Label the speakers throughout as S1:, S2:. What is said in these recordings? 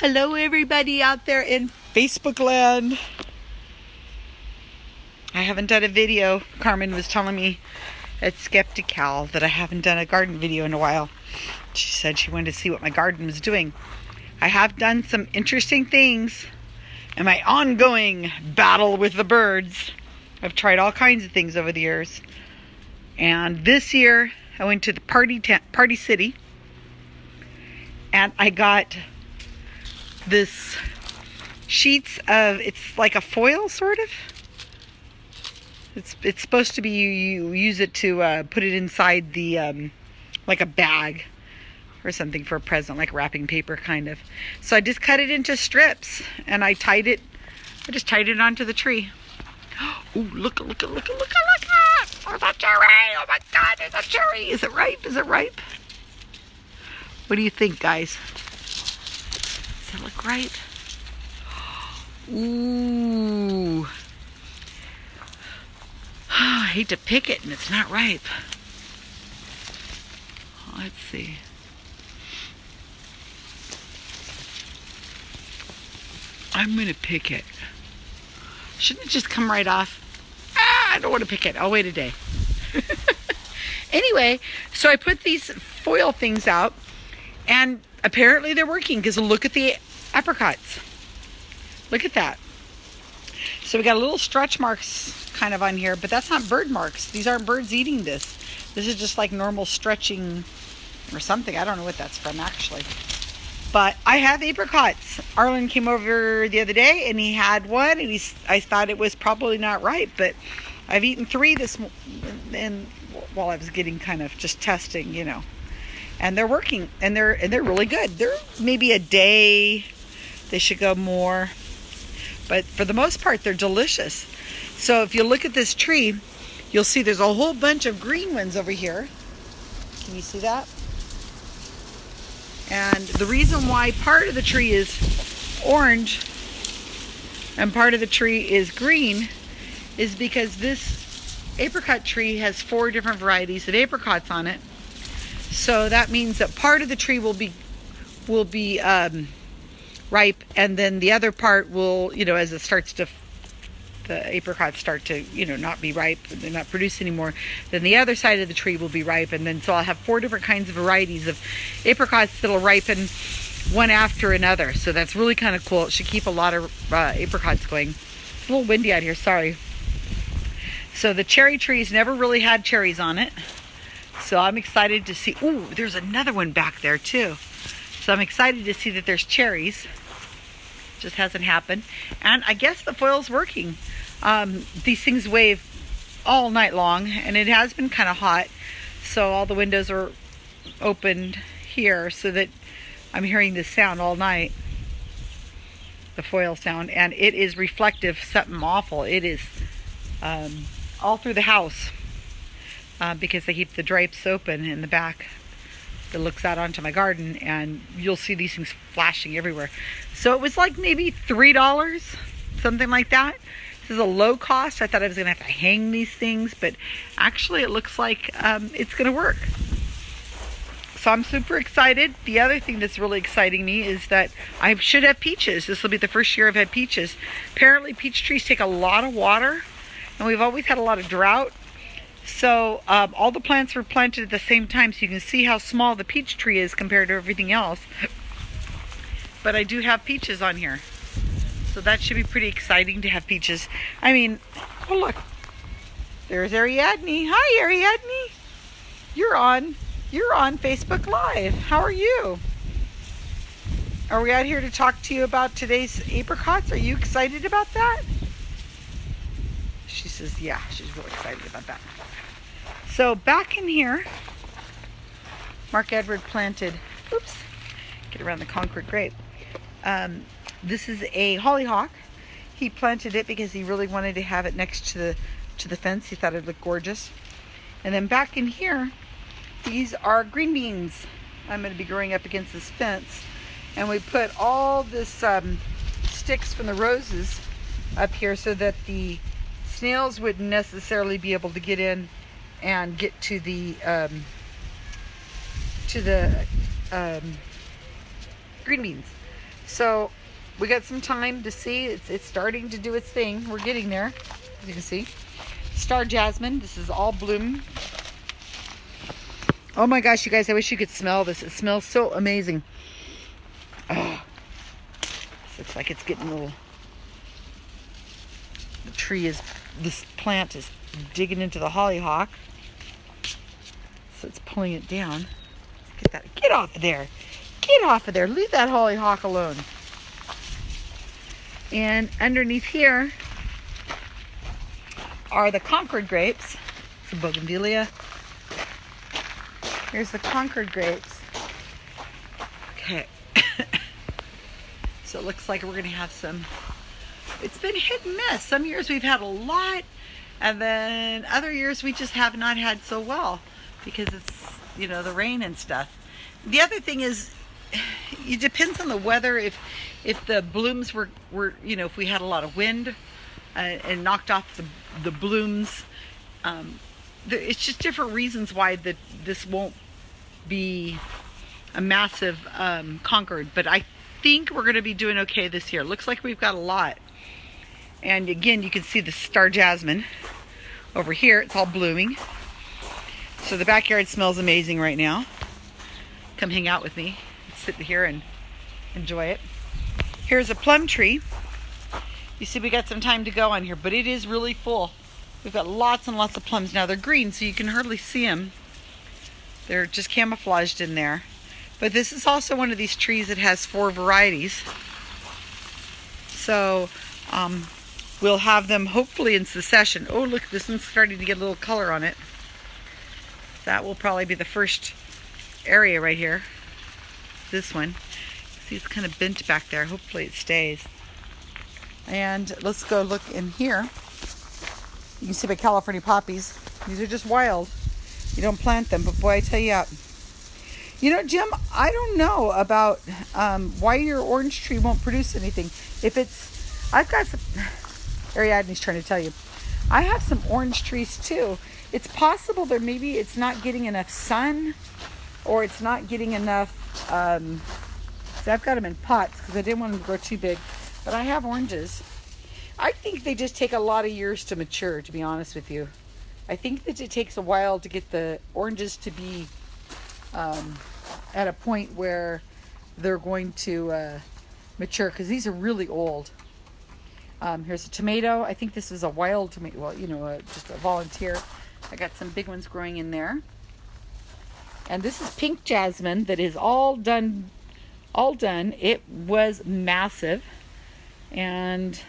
S1: Hello, everybody out there in Facebook land. I haven't done a video. Carmen was telling me at Skeptical that I haven't done a garden video in a while. She said she wanted to see what my garden was doing. I have done some interesting things in my ongoing battle with the birds. I've tried all kinds of things over the years. And this year, I went to the party tent, Party City, and I got this sheets of it's like a foil sort of? It's it's supposed to be you, you use it to uh, put it inside the um, like a bag or something for a present like wrapping paper kind of. So I just cut it into strips and I tied it I just tied it onto the tree. Oh look look look look look look there's a cherry oh my god there's a cherry is it ripe? Is it ripe? What do you think guys look ripe? Ooh. I hate to pick it and it's not ripe. Let's see. I'm going to pick it. Shouldn't it just come right off? Ah, I don't want to pick it. I'll wait a day. anyway, so I put these foil things out and apparently they're working because look at the apricots. Look at that. So we got a little stretch marks kind of on here, but that's not bird marks. These aren't birds eating this. This is just like normal stretching or something. I don't know what that's from actually. But I have apricots. Arlen came over the other day and he had one and he's, I thought it was probably not ripe, but I've eaten three this and while I was getting kind of just testing, you know and they're working and they're and they're really good. They're maybe a day. They should go more. But for the most part they're delicious. So if you look at this tree, you'll see there's a whole bunch of green ones over here. Can you see that? And the reason why part of the tree is orange and part of the tree is green is because this apricot tree has four different varieties of apricots on it so that means that part of the tree will be will be um, ripe, and then the other part will, you know, as it starts to the apricots start to, you know, not be ripe, they're not produce anymore, then the other side of the tree will be ripe, and then so I'll have four different kinds of varieties of apricots that'll ripen one after another. So that's really kind of cool. It should keep a lot of uh, apricots going. It's a little windy out here, sorry. So the cherry trees never really had cherries on it. So I'm excited to see, ooh, there's another one back there too. So I'm excited to see that there's cherries. Just hasn't happened. And I guess the foil's working. Um, these things wave all night long and it has been kind of hot. So all the windows are opened here so that I'm hearing this sound all night. The foil sound. And it is reflective, something awful. It is um, all through the house uh, because they keep the drapes open in the back that looks out onto my garden and you'll see these things flashing everywhere. So it was like maybe $3, something like that. This is a low cost. I thought I was going to have to hang these things, but actually it looks like um, it's going to work. So I'm super excited. The other thing that's really exciting me is that I should have peaches. This will be the first year I've had peaches. Apparently peach trees take a lot of water and we've always had a lot of drought so um, all the plants were planted at the same time so you can see how small the peach tree is compared to everything else. But I do have peaches on here. So that should be pretty exciting to have peaches. I mean, oh look, there's Ariadne. Hi Ariadne. You're on, you're on Facebook Live. How are you? Are we out here to talk to you about today's apricots? Are you excited about that? She says, yeah, she's really excited about that. So back in here, Mark Edward planted, oops, get around the Concord grape. Um, this is a hollyhock. He planted it because he really wanted to have it next to the to the fence. He thought it looked gorgeous. And then back in here, these are green beans. I'm going to be growing up against this fence. And we put all this um, sticks from the roses up here so that the snails wouldn't necessarily be able to get in and get to the um, to the um, green beans. So we got some time to see. It's, it's starting to do its thing. We're getting there, as you can see. Star Jasmine. This is all bloom. Oh my gosh, you guys, I wish you could smell this. It smells so amazing. Oh, looks like it's getting a little... The tree is... This plant is digging into the hollyhock. So it's pulling it down. Get that. Get off of there. Get off of there. Leave that hollyhock alone. And underneath here are the Concord grapes. The bougainvillea. Here's the Concord grapes. Okay. so it looks like we're going to have some. It's been hit and miss. Some years we've had a lot, and then other years we just have not had so well because it's, you know, the rain and stuff. The other thing is, it depends on the weather. If if the blooms were, were you know, if we had a lot of wind uh, and knocked off the, the blooms, um, it's just different reasons why the, this won't be a massive um, Concord. But I think we're going to be doing okay this year. Looks like we've got a lot. And again, you can see the star jasmine over here. It's all blooming. So the backyard smells amazing right now. Come hang out with me. Sit here and enjoy it. Here's a plum tree. You see we got some time to go on here, but it is really full. We've got lots and lots of plums. Now they're green, so you can hardly see them. They're just camouflaged in there. But this is also one of these trees that has four varieties. So um, we'll have them hopefully in succession. Oh, look, this one's starting to get a little color on it. That will probably be the first area right here. This one. See, it's kind of bent back there. Hopefully it stays. And let's go look in here. You can see my California poppies. These are just wild. You don't plant them, but boy, I tell you You know, Jim, I don't know about um, why your orange tree won't produce anything. If it's, I've got some, Ariadne's trying to tell you. I have some orange trees too. It's possible that maybe it's not getting enough sun or it's not getting enough um, See, I've got them in pots because I didn't want them to grow too big. But I have oranges. I think they just take a lot of years to mature, to be honest with you. I think that it takes a while to get the oranges to be um, at a point where they're going to uh, mature because these are really old. Um, here's a tomato. I think this is a wild tomato. Well, you know, uh, just a volunteer. I got some big ones growing in there. And this is pink jasmine that is all done all done. It was massive. And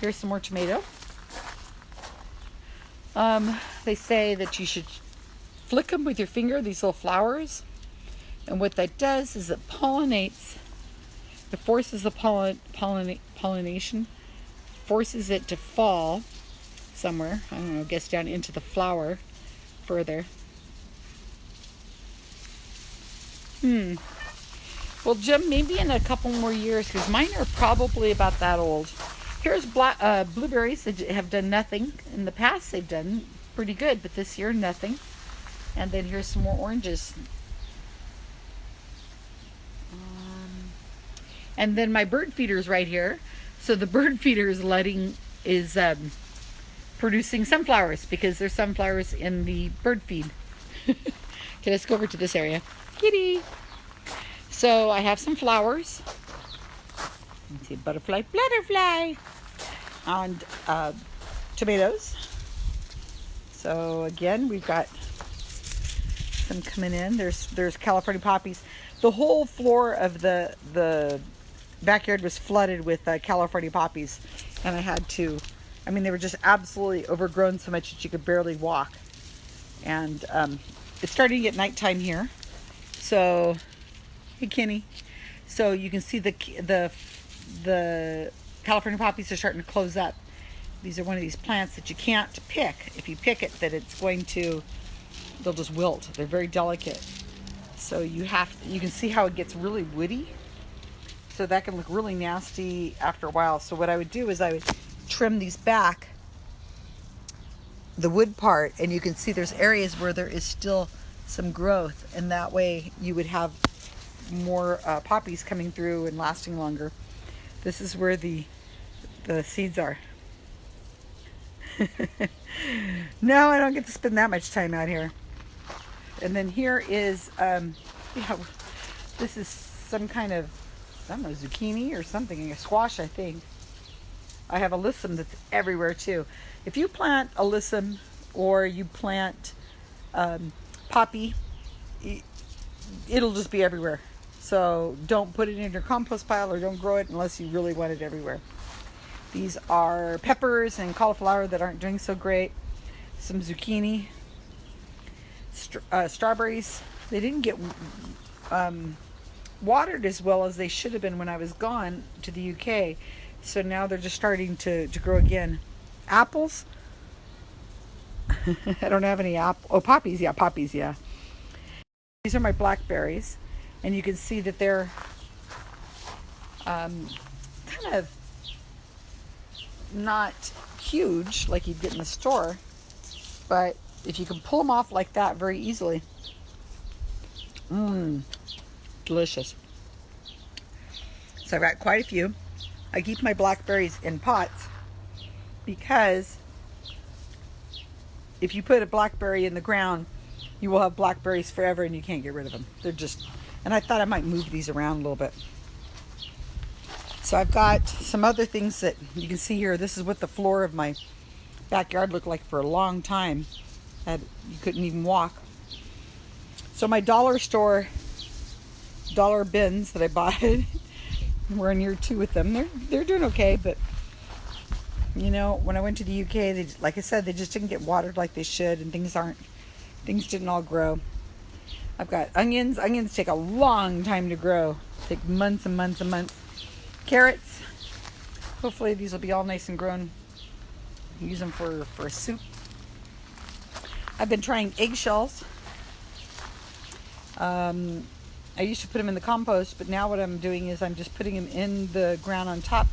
S1: here's some more tomato. Um, they say that you should flick them with your finger, these little flowers. And what that does is it pollinates, it forces the pollen, pollina, pollination, forces it to fall somewhere, I don't know, gets down into the flower further. Hmm. Well, Jim, maybe in a couple more years, because mine are probably about that old. Here's uh, blueberries that have done nothing. In the past, they've done pretty good, but this year, nothing. And then here's some more oranges. Um, and then my bird feeder's right here. So the bird feeder is letting, is um, producing sunflowers because there's sunflowers in the bird feed. okay, let's go over to this area. Kitty! So I have some flowers. Let's see, butterfly, butterfly, and uh, tomatoes. So again, we've got some coming in. There's there's California poppies. The whole floor of the the backyard was flooded with uh, California poppies, and I had to. I mean, they were just absolutely overgrown so much that you could barely walk. And um, it's starting to get nighttime here, so Hey, Kenny. So you can see the the the California poppies are starting to close up. These are one of these plants that you can't pick. If you pick it, that it's going to, they'll just wilt. They're very delicate. So you have, you can see how it gets really woody. So that can look really nasty after a while. So what I would do is I would trim these back, the wood part, and you can see there's areas where there is still some growth. And that way you would have more uh, poppies coming through and lasting longer. This is where the the seeds are. no, I don't get to spend that much time out here. And then here is, um, yeah, this is some kind of, Don't zucchini or something, a squash, I think. I have alyssum that's everywhere too. If you plant alyssum or you plant um, poppy, it'll just be everywhere. So don't put it in your compost pile or don't grow it unless you really want it everywhere. These are peppers and cauliflower that aren't doing so great. Some zucchini, uh, strawberries. They didn't get um, watered as well as they should have been when I was gone to the UK. So now they're just starting to, to grow again. Apples. I don't have any apple. Oh, poppies. Yeah, poppies. Yeah. These are my blackberries. And you can see that they're um, kind of not huge like you'd get in the store, but if you can pull them off like that very easily, mmm, delicious. So I've got quite a few. I keep my blackberries in pots because if you put a blackberry in the ground, you will have blackberries forever and you can't get rid of them. They're just, and I thought I might move these around a little bit. So I've got some other things that you can see here. This is what the floor of my backyard looked like for a long time. Had, you couldn't even walk. So my dollar store dollar bins that I bought, we're in year two with them. They're they're doing okay, but you know, when I went to the UK, they like I said, they just didn't get watered like they should, and things aren't things didn't all grow. I've got onions. Onions take a long time to grow. Take months and months and months carrots. Hopefully these will be all nice and grown. Use them for, for a soup. I've been trying eggshells. Um, I used to put them in the compost, but now what I'm doing is I'm just putting them in the ground on top.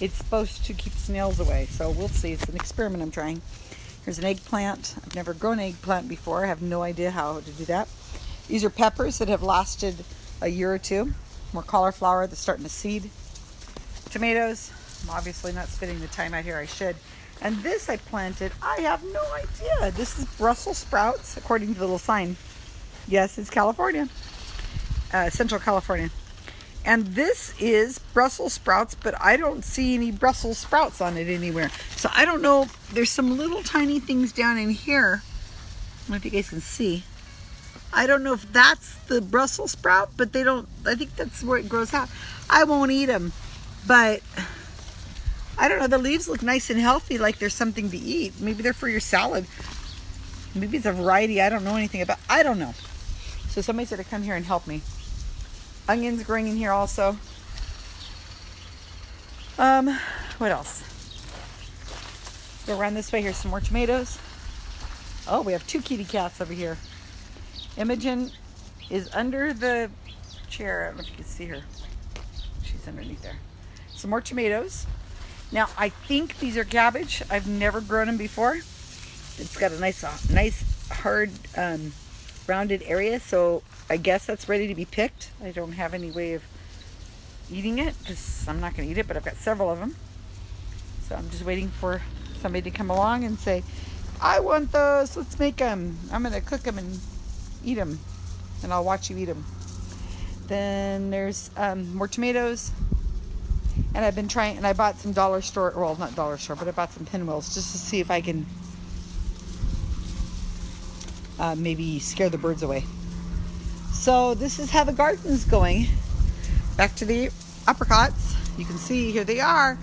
S1: It's supposed to keep snails away, so we'll see. It's an experiment I'm trying. Here's an eggplant. I've never grown eggplant before. I have no idea how to do that. These are peppers that have lasted a year or two. More cauliflower that's starting to seed tomatoes. I'm obviously not spending the time out here I should. And this I planted, I have no idea. This is Brussels sprouts, according to the little sign. Yes, it's California, uh, Central California. And this is Brussels sprouts, but I don't see any Brussels sprouts on it anywhere. So I don't know, there's some little tiny things down in here. I don't know if you guys can see. I don't know if that's the Brussels sprout, but they don't, I think that's where it grows out. I won't eat them. But I don't know, the leaves look nice and healthy like there's something to eat. Maybe they're for your salad. Maybe it's a variety I don't know anything about. I don't know. So somebody's going to come here and help me. Onions growing in here also. Um, what else? Go around this way. Here's some more tomatoes. Oh, we have two kitty cats over here. Imogen is under the chair. I don't know if you can see her. She's underneath there some more tomatoes. Now, I think these are cabbage. I've never grown them before. It's got a nice, uh, nice hard, um, rounded area, so I guess that's ready to be picked. I don't have any way of eating it because I'm not going to eat it, but I've got several of them. So I'm just waiting for somebody to come along and say, I want those. Let's make them. I'm going to cook them and eat them, and I'll watch you eat them. Then there's um, more tomatoes, and I've been trying, and I bought some dollar store, well, not dollar store, but I bought some pinwheels just to see if I can uh, maybe scare the birds away. So this is how the garden's going. Back to the apricots. You can see here they are.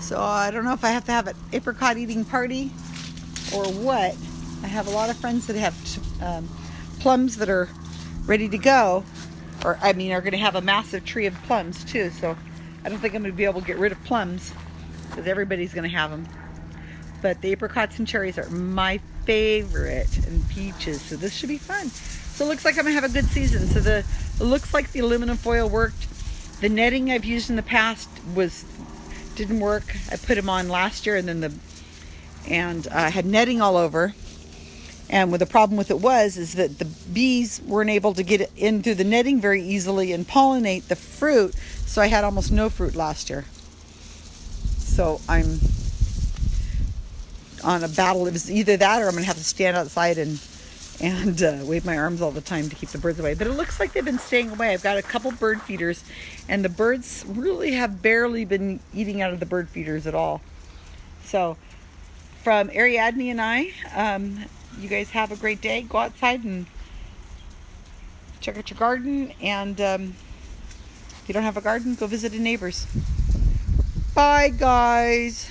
S1: So I don't know if I have to have an apricot eating party or what. I have a lot of friends that have um, plums that are ready to go. Or I mean are going to have a massive tree of plums too. So I don't think I'm going to be able to get rid of plums because everybody's going to have them. But the apricots and cherries are my favorite and peaches. So this should be fun. So it looks like I'm to have a good season. So the it looks like the aluminum foil worked. The netting I've used in the past was didn't work. I put them on last year and then the and I uh, had netting all over. And the problem with it was is that the bees weren't able to get in through the netting very easily and pollinate the fruit. So I had almost no fruit last year. So I'm on a battle. It was either that or I'm going to have to stand outside and and uh, wave my arms all the time to keep the birds away. But it looks like they've been staying away. I've got a couple bird feeders, and the birds really have barely been eating out of the bird feeders at all. So, from Ariadne and I, um, you guys have a great day. Go outside and check out your garden. And um, if you don't have a garden, go visit a neighbor's. Bye, guys.